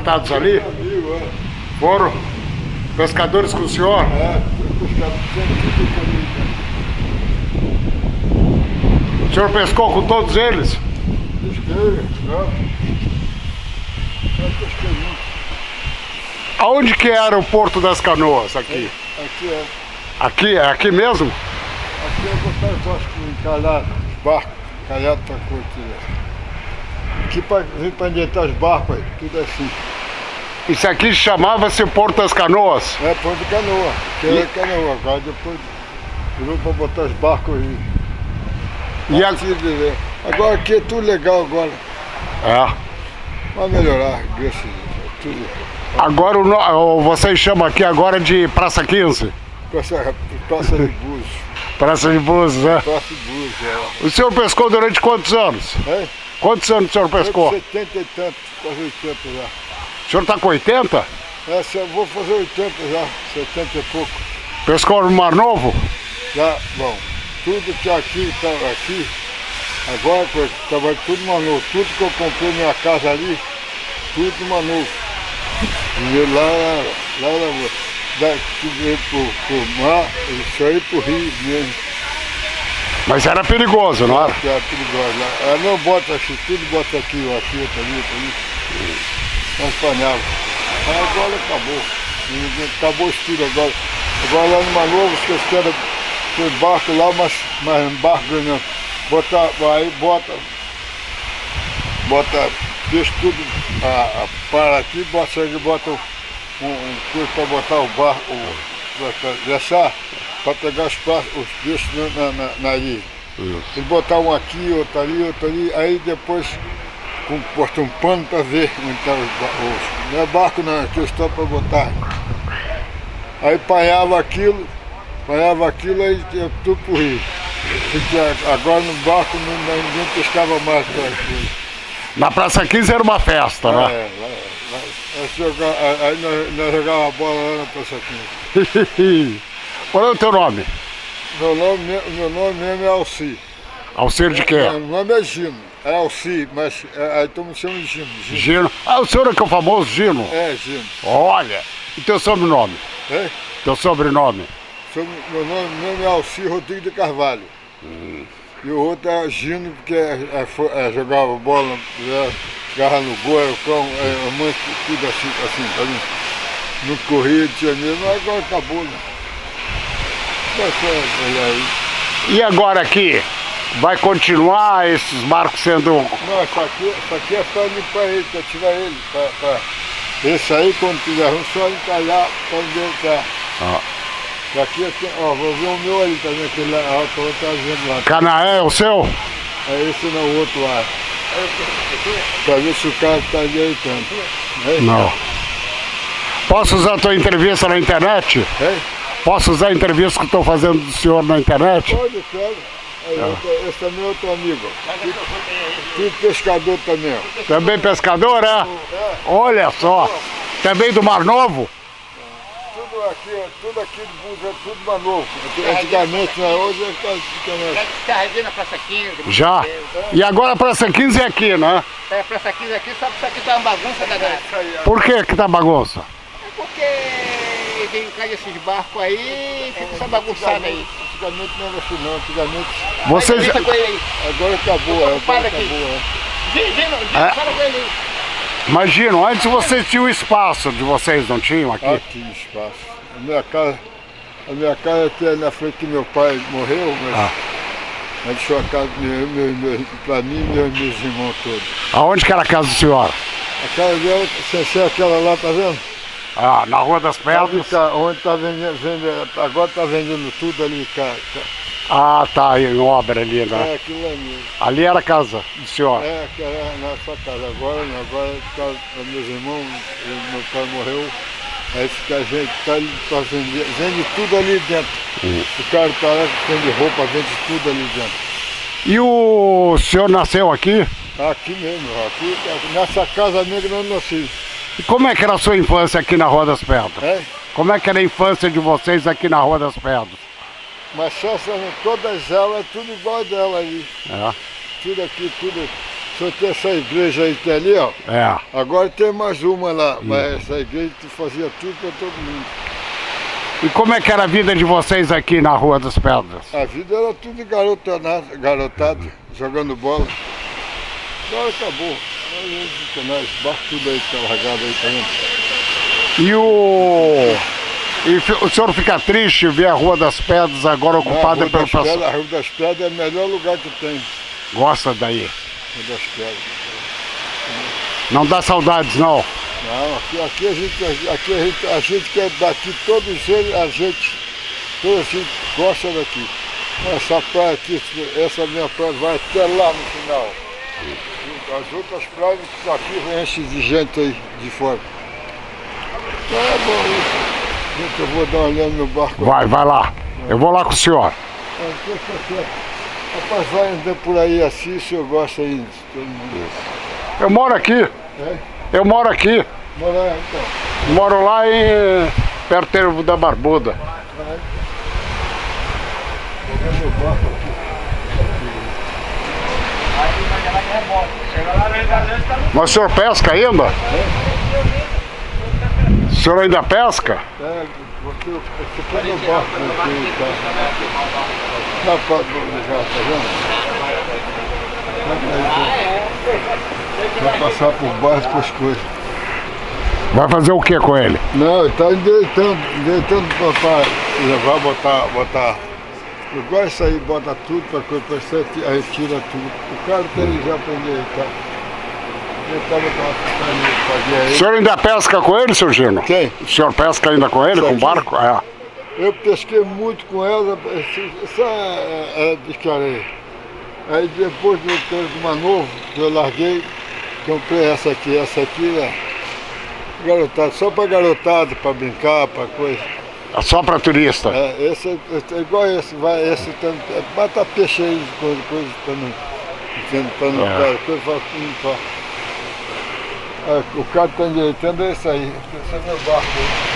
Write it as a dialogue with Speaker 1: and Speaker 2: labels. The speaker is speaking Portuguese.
Speaker 1: resgatados ali? Foram pescadores com o senhor?
Speaker 2: É,
Speaker 1: O senhor pescou com todos eles?
Speaker 2: Pesquei.
Speaker 1: Aonde que era o Porto das Canoas aqui?
Speaker 2: Aqui é.
Speaker 1: Aqui, é aqui mesmo?
Speaker 2: Aqui é botar os barcos encalhados, os barcos encalhados para curtir. Aqui para vir para adiantar os barcos aí, tudo assim.
Speaker 1: Isso aqui chamava-se Porto das Canoas?
Speaker 2: É ponto de canoa, que
Speaker 1: E-
Speaker 2: é canoa, agora depois virou para botar os barcos aí.
Speaker 1: E a...
Speaker 2: Agora aqui é tudo legal agora.
Speaker 1: é.
Speaker 2: Vai melhorar, graças a Deus. Tudo.
Speaker 1: Agora o vocês chamam aqui agora de Praça 15?
Speaker 2: Praça, praça de Búzios.
Speaker 1: Praça de Búzios, né?
Speaker 2: Praça de Búzios, é.
Speaker 1: O senhor pescou durante quantos anos?
Speaker 2: É?
Speaker 1: Quantos anos o senhor pescou?
Speaker 2: 70 e tanto, quase 80 já.
Speaker 1: O senhor está com 80?
Speaker 2: Essa eu vou fazer 80 já, 70 e pouco.
Speaker 1: Pescou no Mar Novo?
Speaker 2: Já, bom, tudo que aqui estava aqui, agora estava tudo manual. Tudo que eu comprei minha casa ali, tudo manual. E lá, lá, lá, lá daqui veio pro, pro mar, isso aí pro rio mesmo.
Speaker 1: Mas era perigoso, não era?
Speaker 2: Que é perigoso. Ah, não bota aqui, tudo bota aqui, ó, aqui, outro ali, outro ali. Nós panhava. Aí agora acabou. Acabou o estilo agora. Agora lá no Manovo, vocês querem ter barco lá, mas, mas um barco grande. Bota, aí bota, bota, deixa tudo, a, a, para aqui, bota, bota um, um coisa para botar o barco, o, deixar, para pegar os, os peixes na, na, na ilha. Ele botar um aqui, outro ali, outro ali, aí depois com, bota um pano para ver onde está os, ba- os. Não é barco não, é questão para botar. Aí panhava aquilo, panhava aquilo, aí ia tudo pro rio. Porque a- agora no barco não, não- ninguém pescava mais coisas.
Speaker 1: Na Praça 15 era uma festa, né?
Speaker 2: É, lá, lá, aí nós, nós jogávamos bola lá na Praça 15.
Speaker 1: Qual é o teu nome?
Speaker 2: Meu nome, me- meu nome mesmo é Alci.
Speaker 1: Alcir de quê?
Speaker 2: Não, Meu nome é Gino, é Alci, mas é, aí todo mundo chama de Gino. Gino.
Speaker 1: Gino. Ah, o senhor é que é o famoso Gino?
Speaker 2: É, Gino.
Speaker 1: Olha. E teu sobrenome?
Speaker 2: É?
Speaker 1: Teu sobrenome?
Speaker 2: Meu nome mesmo é Alci Rodrigues de Carvalho. E o outro é Gino, porque é, é, é, jogava bola, é, garra no gol, era o cão, é, a mãe tudo assim, assim, tá? Não corria, tinha medo, mas agora acabou, né? Mas foi, olha aí.
Speaker 1: E agora aqui? Vai continuar esses barcos sendo...
Speaker 2: Não, isso aqui, isso aqui é para limpar ele, para tirar ele. Pra, pra... Esse aí, quando tiver ruim, só encalhar para onde ele está.
Speaker 1: Ah.
Speaker 2: Aqui, aqui, ó, vou ver o meu ali também, aquele lá, ó, que eu estar vendo lá.
Speaker 1: Canaé é o seu?
Speaker 2: É esse não, o outro lá. Pra ver se o cara está ajeitando. É?
Speaker 1: Não. Posso usar a tua entrevista na internet?
Speaker 2: É?
Speaker 1: Posso usar a entrevista que estou fazendo do senhor na internet?
Speaker 2: Pode, claro. Aí, outro- esse também é outro amigo. Tudo pescador também.
Speaker 1: Também pescador, é? Olha só. Também do Mar Novo?
Speaker 2: Tudo aqui, ó, tudo aqui Búzios é tudo mais novo. Antigamente, né? Hoje é que ficando
Speaker 3: Carreguei na Praça 15.
Speaker 1: Já. E agora a Praça 15 é aqui, né?
Speaker 3: É, a Praça 15 aqui, só que isso aqui tá uma bagunça danada.
Speaker 1: Por que que tá bagunça?
Speaker 3: É porque vem cá esses barcos aí e fica essa bagunçada aí.
Speaker 2: Antigamente não era assim não, antigamente.
Speaker 1: Vocês...
Speaker 3: Entrevista com ele aí.
Speaker 2: Agora acabou, é, agora acabou. É.
Speaker 3: Gino, Gino, Gino,
Speaker 1: É.
Speaker 3: fala com ele aí.
Speaker 1: Imagino, antes vocês tinham espaço de vocês, não tinham aqui?
Speaker 2: Aqui espaço. A minha casa, a minha casa aqui é na frente que meu pai morreu, mas
Speaker 1: Ah.
Speaker 2: mas deixou a casa meu, meu, meu, pra mim e meus, meus irmãos todos.
Speaker 1: Aonde que era a casa do senhor?
Speaker 2: A casa dela, sem ser aquela lá, tá vendo?
Speaker 1: Ah, na Rua das Pedras.
Speaker 2: tá, onde tá vendendo, agora tá vendendo tudo ali, cara.
Speaker 1: Ah, tá, em obra ali, né?
Speaker 2: É aquilo ali.
Speaker 1: Ali era a casa do senhor.
Speaker 2: É, que era na sua casa. Agora não, agora tá, meus irmãos, meu pai morreu. Aí fica a gente, tá, tá vendendo, vende tudo ali dentro. O cara tá lá vende roupa, vende tudo ali dentro.
Speaker 1: E o senhor nasceu aqui?
Speaker 2: Aqui mesmo, aqui, nessa casa negra eu não nasci.
Speaker 1: E como é que era a sua infância aqui na Rua das Pedras?
Speaker 2: É?
Speaker 1: Como é que era a infância de vocês aqui na Rua das Pedras?
Speaker 2: Mas só todas elas, tudo igual dela ali.
Speaker 1: É.
Speaker 2: Tudo aqui, tudo. só tem essa igreja aí tem ali, ó.
Speaker 1: É.
Speaker 2: Agora tem mais uma lá, mas essa igreja tu fazia tudo para todo mundo.
Speaker 1: E como é que era a vida de vocês aqui na Rua das Pedras?
Speaker 2: A vida era tudo garotanado, garotado, jogando bola. Agora acabou. Agora os canais, barco tudo aí que tá largado aí, tá vendo?
Speaker 1: E o. E o senhor fica triste ver a Rua das Pedras agora ocupada pelo pessoal?
Speaker 2: Pedras, a Rua das Pedras é o melhor lugar que tem.
Speaker 1: Gosta daí?
Speaker 2: Rua das Pedras.
Speaker 1: Não dá saudades, não.
Speaker 2: Não, aqui, aqui a gente, aqui a gente, a gente que é daqui, todos eles, a gente, toda a gente gosta daqui. Essa praia aqui, essa minha praia vai até lá no final. As outras praias aqui enchem de gente aí de fora. Então é bom isso. Gente, eu vou dar uma olhada no barco.
Speaker 1: Vai, vai lá. Eu vou lá com o senhor.
Speaker 2: É, deixa quieto. Rapaz, vai andando por aí assim, o senhor gosta aí de todo mundo.
Speaker 1: Eu moro aqui.
Speaker 2: É?
Speaker 1: Eu moro aqui.
Speaker 2: Bora lá, então.
Speaker 1: Moro lá em perto da Barbuda.
Speaker 2: Vou ver meu barco aqui.
Speaker 1: Mas o senhor pesca ainda? O senhor ainda pesca?
Speaker 2: É, você, você põe no barco aqui, tá? Tá pra já, tá vendo? Vai passar por baixo com as coisas.
Speaker 1: Vai fazer o que com ele?
Speaker 2: Não, ele tá endireitando, endireitando pra, pra levar, botar, botar. Igual isso aí, bota tudo pra coisa, você, aí tira tudo. O cara tem já pra endireitar. Ele tava com uma fazia
Speaker 1: O
Speaker 2: aí.
Speaker 1: senhor ainda pesca com ele, seu Gino?
Speaker 2: Quem?
Speaker 1: O senhor pesca ainda com ele,
Speaker 2: Isso
Speaker 1: com o barco? É.
Speaker 2: Eu pesquei muito com ela, essa é, é de areia. Aí depois eu tenho uma nova, que eu larguei, comprei essa aqui, essa aqui né? garotada, só para garotada, para brincar, para coisa.
Speaker 1: É só para turista.
Speaker 2: É, esse é, é igual esse, vai, esse tem, é, bata peixe aí, coisa, coisa para não, para não,
Speaker 1: É.
Speaker 2: é. coisa para não pra, é, o cara está endireitando é esse aí, esse é meu barco aí.